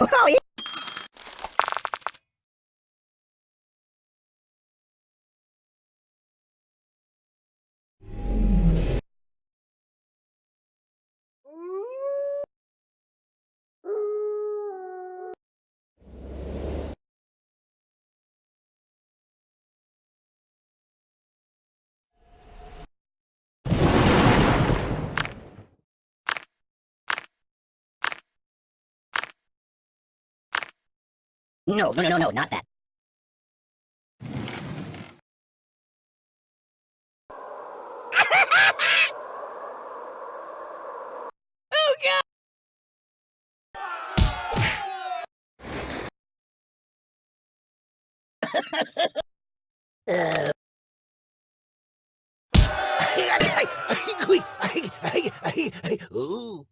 Oh, yeah. No, no, no, no, no, not that. oh, God! uh. Ooh.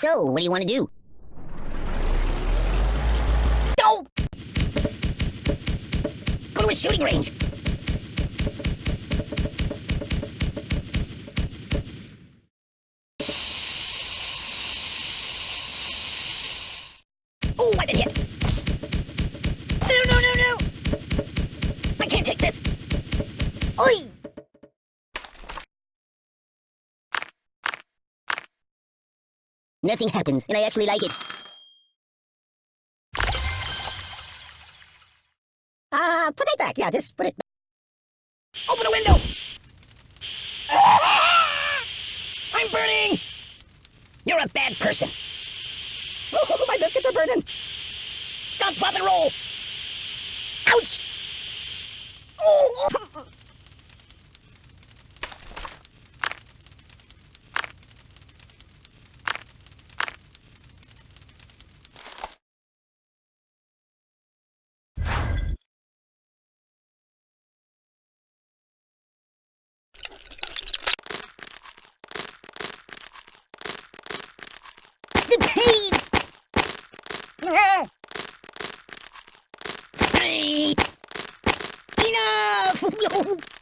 So, what do you want to do? Go! Go to a shooting range! Oh, I've been hit! No, no, no, no! I can't take this! Oi! Nothing happens, and I actually like it. Uh, put it back. Yeah, just put it back. Open a window! Ah! I'm burning! You're a bad person. Oh, my biscuits are burning. Stop, drop, and roll. Ouch! Oh! the pain! Enough!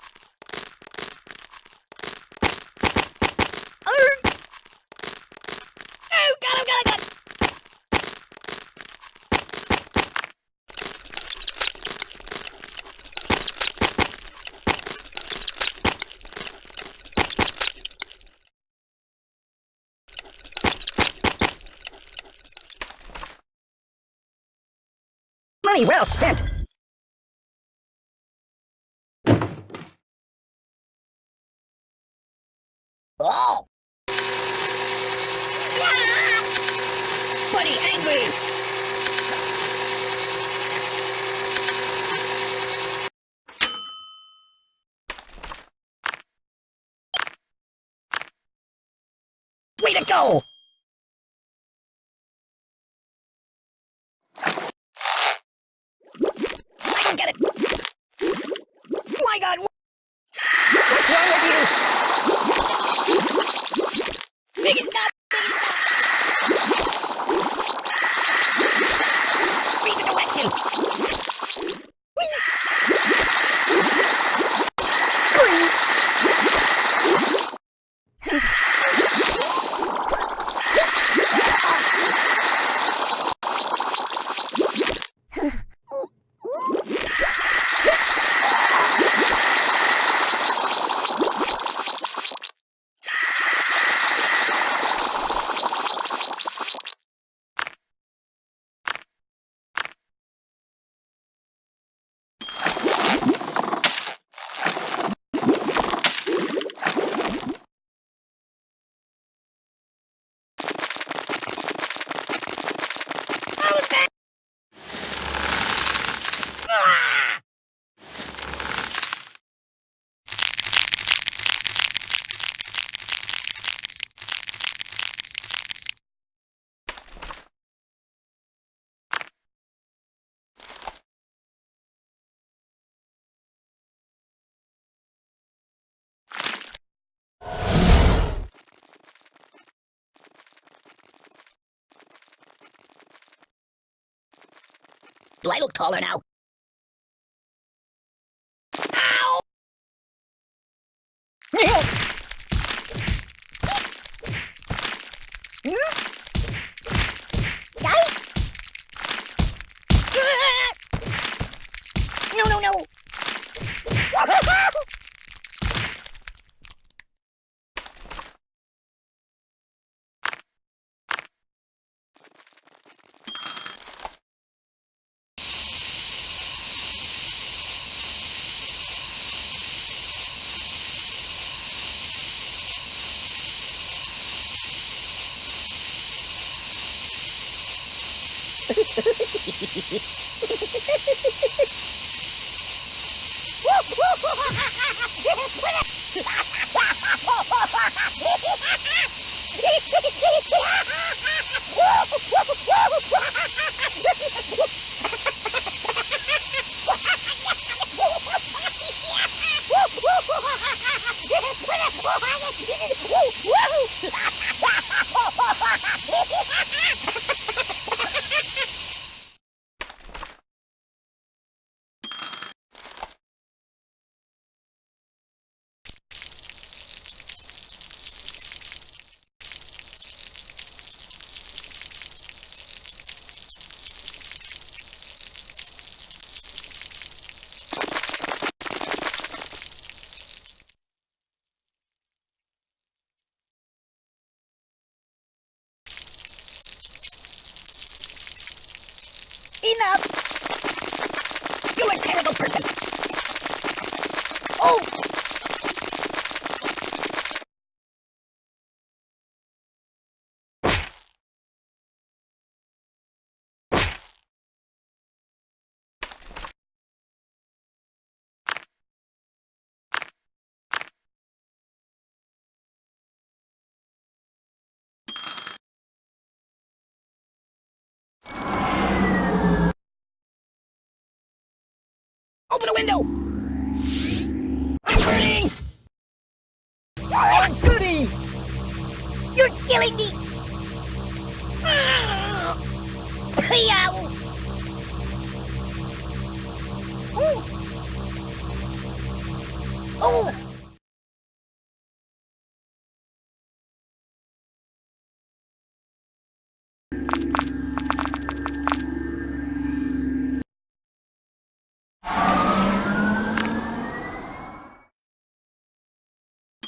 Money well spent. Oh! Buddy angry! Way to go! I don't get it! My god! What's wrong with you? Big is not Read the Do I look taller now? Ow! No, no, no! Enough! You're a terrible person! Oh! Open a window!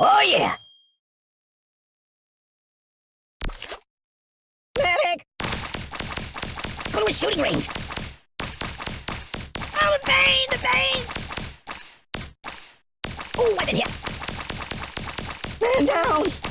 Oh yeah! Medic! Go to a shooting range! Oh, the pain! The pain! Oh, I've been hit! Man down!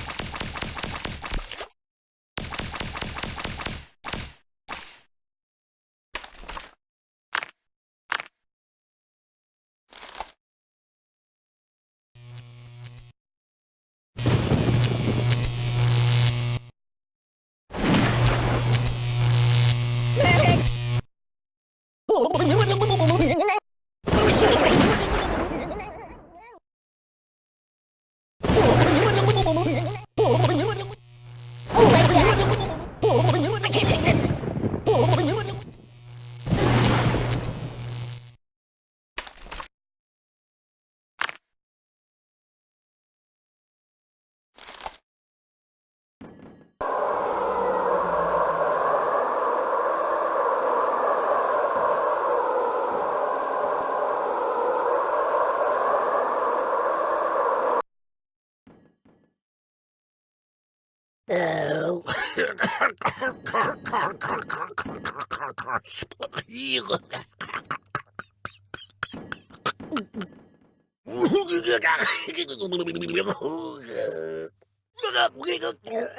Oh!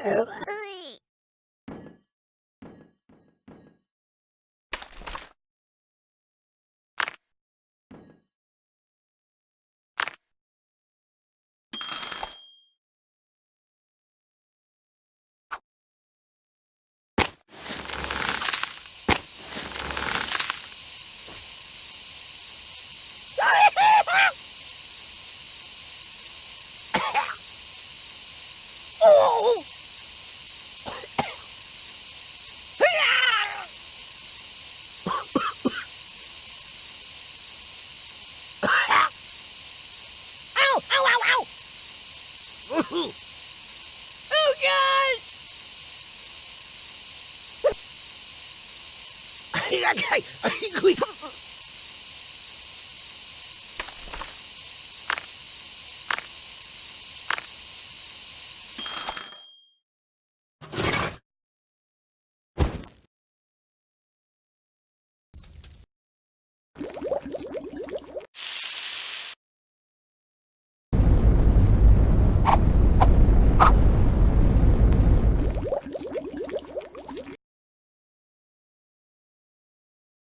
哦 oh, God!